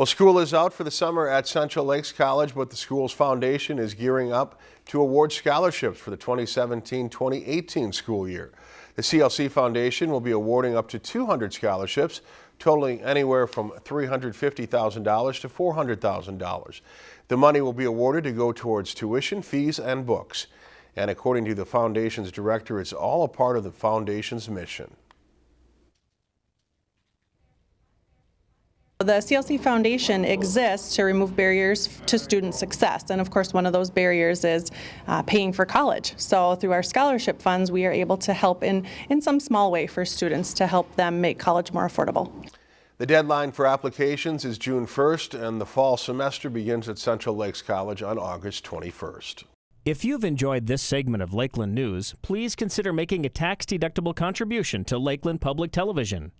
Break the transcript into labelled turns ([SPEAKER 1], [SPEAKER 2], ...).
[SPEAKER 1] Well, school is out for the summer at Central Lakes College, but the school's foundation is gearing up to award scholarships for the 2017-2018 school year. The CLC Foundation will be awarding up to 200 scholarships, totaling anywhere from $350,000 to $400,000. The money will be awarded to go towards tuition, fees, and books. And according to the foundation's director, it's all a part of the foundation's mission.
[SPEAKER 2] The CLC Foundation exists to remove barriers to student success, and of course one of those barriers is uh, paying for college. So through our scholarship funds we are able to help in, in some small way for students to help them make college more affordable.
[SPEAKER 1] The deadline for applications is June 1st and the fall semester begins at Central Lakes College on August 21st.
[SPEAKER 3] If you've enjoyed this segment of Lakeland News, please consider making a tax-deductible contribution to Lakeland Public Television.